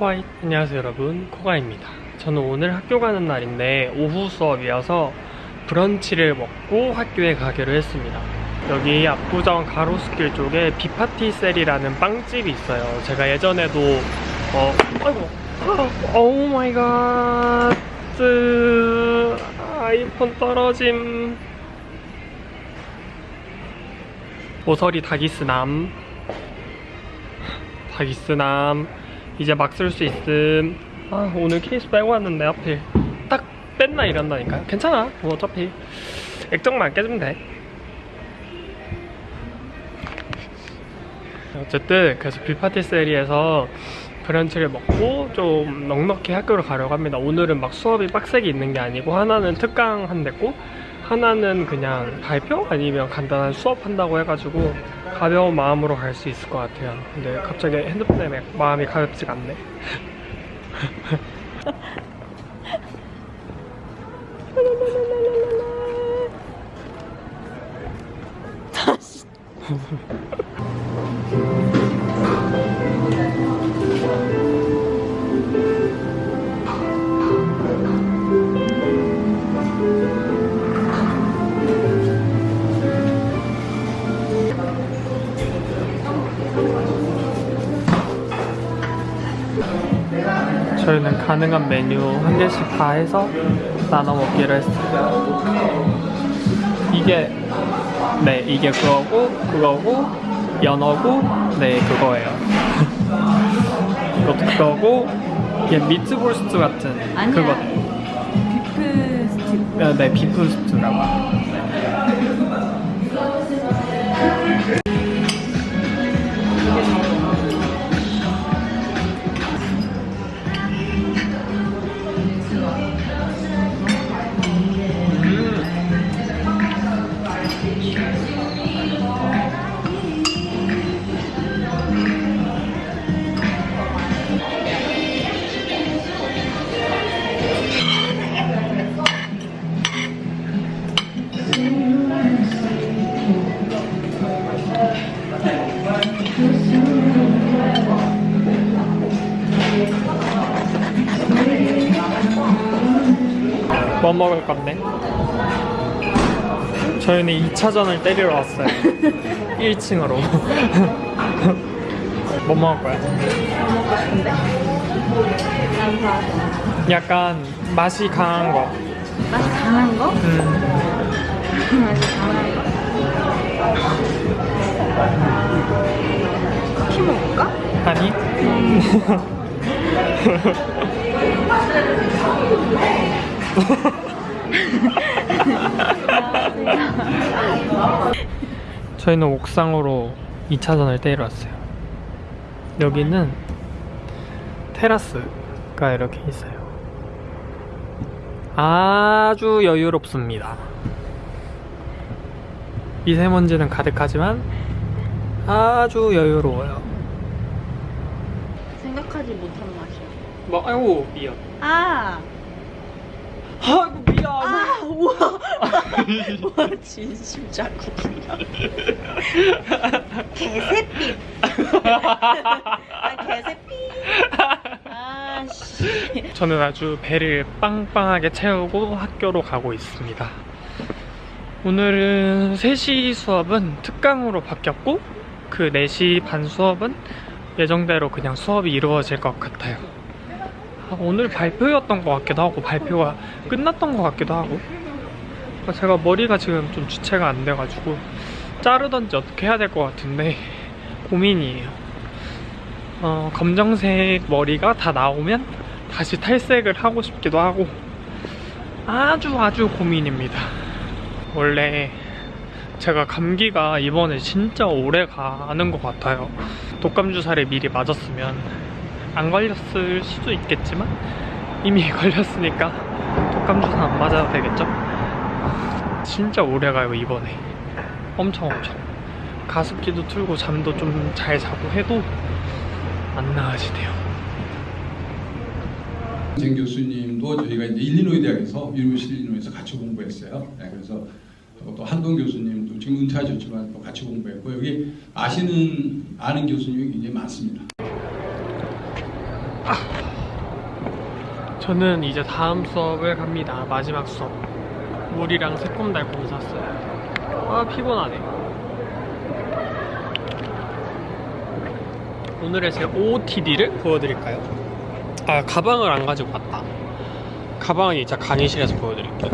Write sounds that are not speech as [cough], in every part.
코아이 안녕하세요 여러분. 코가입니다. 저는 오늘 학교 가는 날인데 오후 수업이어서 브런치를 먹고 학교에 가기로 했습니다. 여기 압구정 가로수길 쪽에 비파티셀이라는 빵집이 있어요. 제가 예전에도 어 아이고 oh my god. 아이폰 떨어짐. 모서리 다 기스 남. 다기스남 이제 막 쓸 수 있음. 아 오늘 케이스 빼고 왔는데 하필 딱 뺐나 이런다니까요. 괜찮아. 뭐 어차피 액정만 깨주면 돼. 어쨌든 그래서 뷰파티세리에서 브런치를 먹고 좀 넉넉히 학교를 가려고 합니다. 오늘은 막 수업이 빡세게 있는 게 아니고 하나는 특강 한댔고 하나는 그냥 발표 아니면 간단한 수업 한다고 해가지고 가벼운 마음으로 갈 수 있을 것 같아요. 근데 갑자기 핸드폰 때문에 마음이 가볍지가 않네. 저희 [laughs] [laughs] 가능한 메뉴 한 개씩 다 해서 나눠 먹기로 했어요. 이게 네 이게 그거고 그거고 연어고 네 그거예요. [laughs] 이것도 그거고 이게 미트볼 스튜 같은 아니야. 그거. beef stick 네, 네 비프 스튜라고. 저희는 2차전을 때리러 왔어요. [laughs] 1층으로. [laughs] 뭐 먹을 거야? 약간 맛이 강한 거. 맛이 강한 거? 음, [laughs] 맛이 강한 거 커피 먹을까? 아니? 저희는 옥상으로 2차전을 때리러 왔어요. 여기는 테라스가 이렇게 있어요. 아주 여유롭습니다. 미세먼지는 가득하지만 아주 여유로워요. 생각하지 못한 맛이야 뭐, 아이고, 미안. 아! 아이고, 미안. 아! 우와! 와 [laughs] 진심 자국이야 개새삐 아 개새삐 아씨 저는 아주 배를 빵빵하게 채우고 학교로 가고 있습니다. 오늘은 3시 수업은 특강으로 바뀌었고 그 4시 반 수업은 예정대로 그냥 수업이 이루어질 것 같아요. 아, 오늘 발표였던 것 같기도 하고 발표가 끝났던 것 같기도 하고 아, 제가 머리가 지금 좀 주체가 안 돼가지고 자르던지 어떻게 해야 될 것 같은데 [laughs] 고민이에요. 어, 검정색 머리가 다 나오면 다시 탈색을 하고 싶기도 하고 아주 아주 고민입니다. 원래 제가 감기가 이번에 진짜 오래 가는 것 같아요. 독감 주사를 미리 맞았으면 안 걸렸을 수도 있겠지만 이미 [laughs] 걸렸으니까 독감 주사 안 맞아도 되겠죠? 진짜 오래 가요 이번에 엄청 엄청 가습기도 틀고 잠도 좀 잘 자고 해도 안 나아지네요. 쟁 교수님도 저희가 이제 일리노이 대학에서 University 일리노이에서 같이 공부했어요. 네, 그래서 또, 또 한동 교수님도 지금 은퇴하셨지만 또 같이 공부했고 여기 아시는 아는 교수님이 굉장히 많습니다. 저는 이제 다음 수업을 갑니다. 마지막 수업. 물이랑 새콤달콤 샀어요. 아, 피곤하네. 오늘의 제 OOTD를 보여드릴까요? 아, 가방을 안 가지고 왔다. 가방은 이제 강의실에서 보여드릴게요.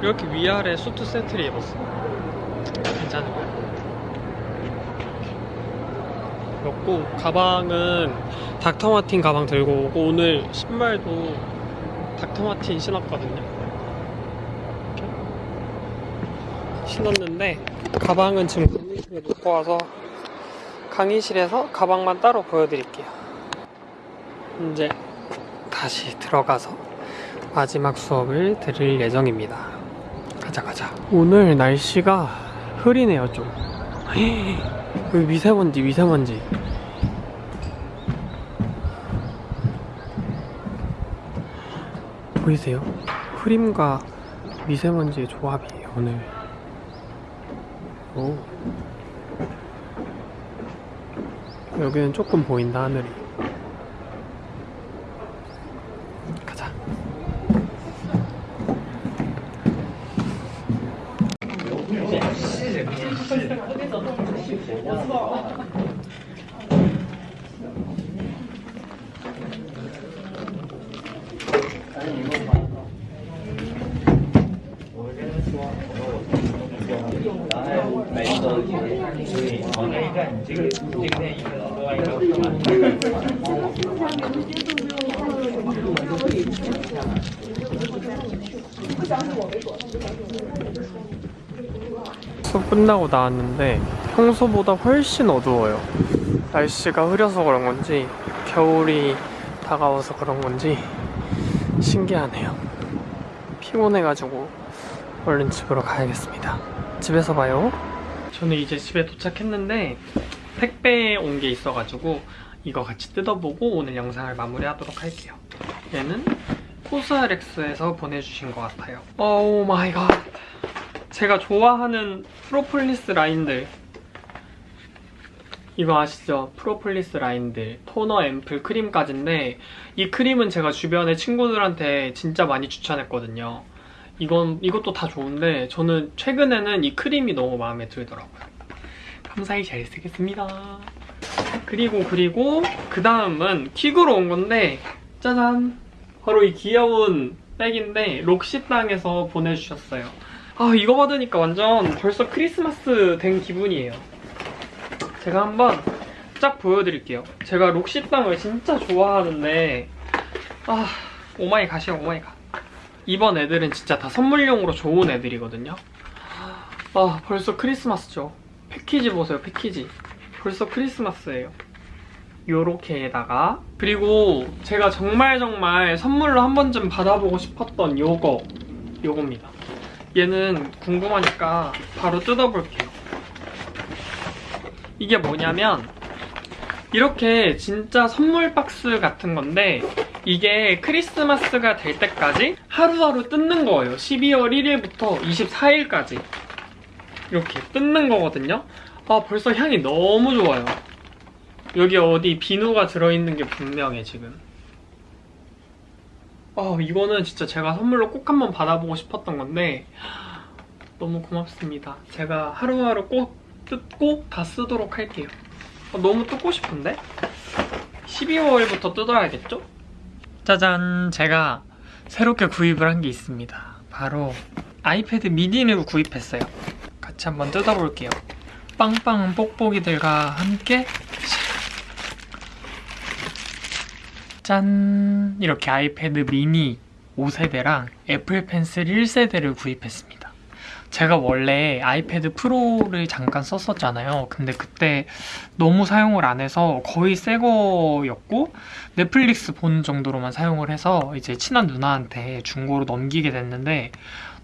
이렇게 위아래 수트 세트를 입었어. 괜찮은 거야. 였고 가방은 닥터마틴 가방 들고 오고 오늘 신발도 닥터마틴 신었거든요. 이렇게 신었는데 가방은 지금 강의실에 놓고 와서 강의실에서 가방만 따로 보여드릴게요. 이제 다시 들어가서 마지막 수업을 들을 예정입니다. 가자 가자. 오늘 날씨가 흐리네요 좀. [gasps] 미세먼지 미세먼지. 보이세요? 흐림과 미세먼지의 조합이에요 오늘. 오. 여기는 조금 보인다 하늘이. 수업 끝나고 나왔는데 평소보다 훨씬 어두워요. 날씨가 흐려서 그런 건지 겨울이 다가와서 그런 건지 신기하네요. 피곤해가지고 얼른 집으로 가야겠습니다. 집에서 봐요. 저는 이제 집에 도착했는데 택배에 온 게 있어가지고 이거 같이 뜯어보고 오늘 영상을 마무리하도록 할게요. 얘는 COSRX에서 보내주신 것 같아요. Oh my god. 제가 좋아하는 프로폴리스 라인들 이거 아시죠? 프로폴리스 라인들 토너, 앰플, 크림까지인데 이 크림은 제가 주변에 친구들한테 진짜 많이 추천했거든요. 이건, 이것도 다 좋은데 저는 최근에는 이 크림이 너무 마음에 들더라고요. 감사히 잘 쓰겠습니다. 그리고 그리고 그 다음은 퀵으로 온 건데 짜잔! 바로 이 귀여운 백인데 록시땅에서 보내주셨어요. 아 이거 받으니까 완전 벌써 크리스마스 된 기분이에요 제가 한번 쫙 보여드릴게요. 제가 록시땅을 진짜 좋아하는데 아 오마이갓이야 오마이갓. 이번 애들은 진짜 다 선물용으로 좋은 애들이거든요. 아 벌써 크리스마스죠. 패키지 보세요 패키지. 벌써 크리스마스예요. 요렇게에다가. 그리고 제가 정말 정말 선물로 한 번쯤 받아보고 싶었던 요거 요겁니다. 얘는 궁금하니까 바로 뜯어볼게요. 이게 뭐냐면 이렇게 진짜 선물 박스 같은 건데 이게 크리스마스가 될 때까지 하루하루 뜯는 거예요. 12월 1일부터 24일까지 이렇게 뜯는 거거든요. 아 벌써 향이 너무 좋아요. 여기 어디 비누가 들어있는 게 분명해 지금. 어, 이거는 진짜 제가 선물로 꼭 한번 받아보고 싶었던 건데 너무 고맙습니다. 제가 하루하루 꼭 뜯고 다 쓰도록 할게요. 어, 너무 뜯고 싶은데? 12월부터 뜯어야겠죠? 짜잔! 제가 새롭게 구입을 한 게 있습니다. 바로 아이패드 미니를 구입했어요. 같이 한번 뜯어볼게요. 빵빵 뽁뽁이들과 함께 짠! 이렇게 아이패드 미니 5세대랑 애플 펜슬 1세대를 구입했습니다. 제가 원래 아이패드 프로를 잠깐 썼었잖아요. 근데 그때 너무 사용을 안 해서 거의 새 거였고 넷플릭스 보는 정도로만 사용을 해서 이제 친한 누나한테 중고로 넘기게 됐는데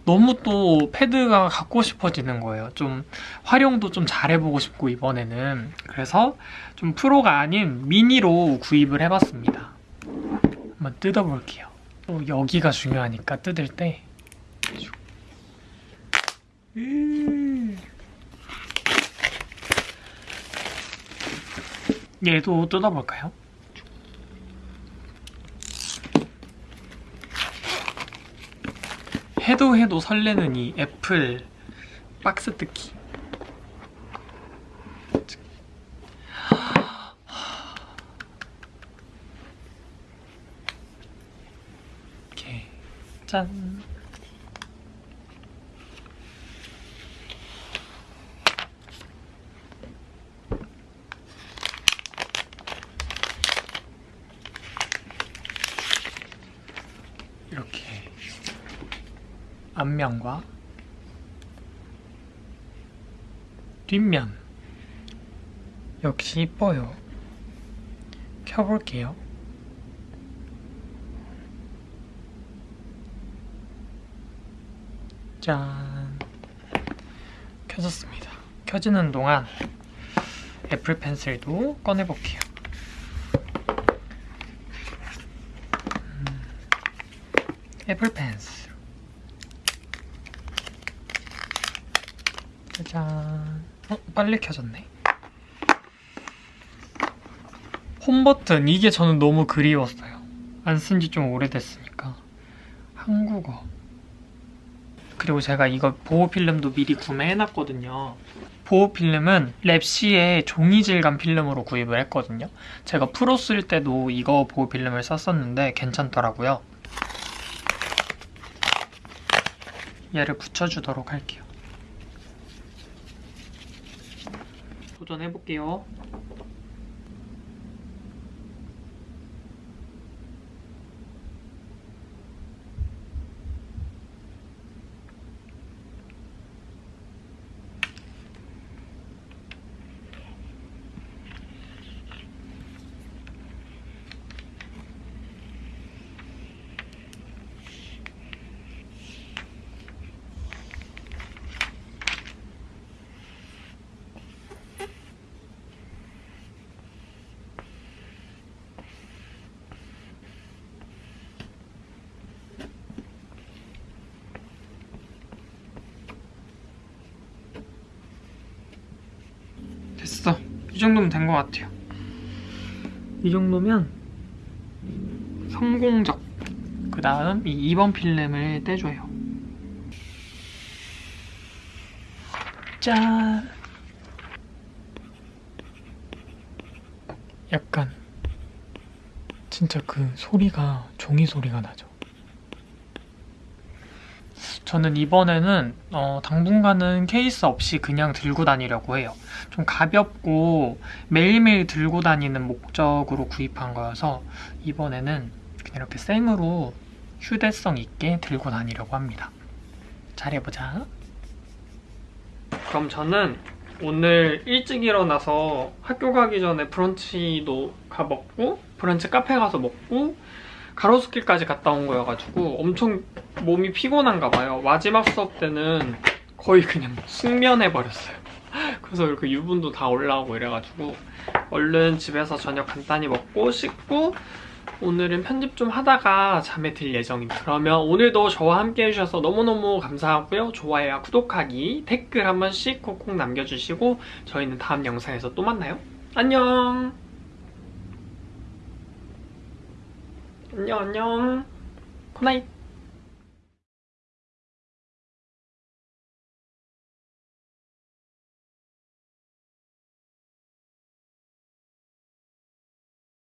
너무 또 패드가 갖고 싶어지는 거예요. 좀 활용도 좀 잘해보고 싶고 이번에는 그래서 좀 프로가 아닌 미니로 구입을 해봤습니다. 한번 뜯어볼게요. 또 여기가 중요하니까 뜯을 때. 음. 얘도 뜯어볼까요? 해도 해도 설레는 이 애플 박스 뜯기. 짠. 이렇게 앞면과 뒷면 역시 이뻐요. 켜볼게요. 짠. 켜졌습니다. 켜지는 동안 애플 펜슬도 꺼내볼게요. 음, 애플 펜슬. 짜잔. 어, 빨리 켜졌네. 홈 버튼 이게 저는 너무 그리웠어요. 안 쓴 지 좀 오래됐으니까. 한국어. 그리고 제가 이거 보호 필름도 미리 구매해놨거든요. 보호 필름은 랩시의 종이 질감 필름으로 구입을 했거든요. 제가 프로 쓸 때도 이거 보호 필름을 썼었는데 괜찮더라고요. 얘를 붙여주도록 할게요. 도전해 볼게요. 됐어. 이 정도면 된 것 같아요. 이 정도면 성공적. 그 다음 이 2번 필름을 떼줘요. 짠. 약간 진짜 그 소리가 종이 소리가 나죠. 저는 이번에는 어, 당분간은 케이스 없이 그냥 들고 다니려고 해요. 좀 가볍고 매일매일 들고 다니는 목적으로 구입한 거여서 이번에는 그냥 이렇게 생으로 휴대성 있게 들고 다니려고 합니다. 잘해보자. 그럼 저는 오늘 일찍 일어나서 학교 가기 전에 브런치도 가 먹고 브런치 카페 가서 먹고 가로수길까지 갔다 온 거여가지고 엄청 몸이 피곤한가 봐요. 마지막 수업 때는 거의 그냥 숙면해버렸어요. [laughs] 그래서 이렇게 유분도 다 올라오고 이래가지고 얼른 집에서 저녁 간단히 먹고 씻고 오늘은 편집 좀 하다가 잠에 들 예정입니다. 그러면 오늘도 저와 함께 해주셔서 너무너무 감사하고요. 좋아요와 구독하기, 댓글 한 번씩 콕콕 남겨주시고 저희는 다음 영상에서 또 만나요. 안녕! 안녕 안녕. 굿나잇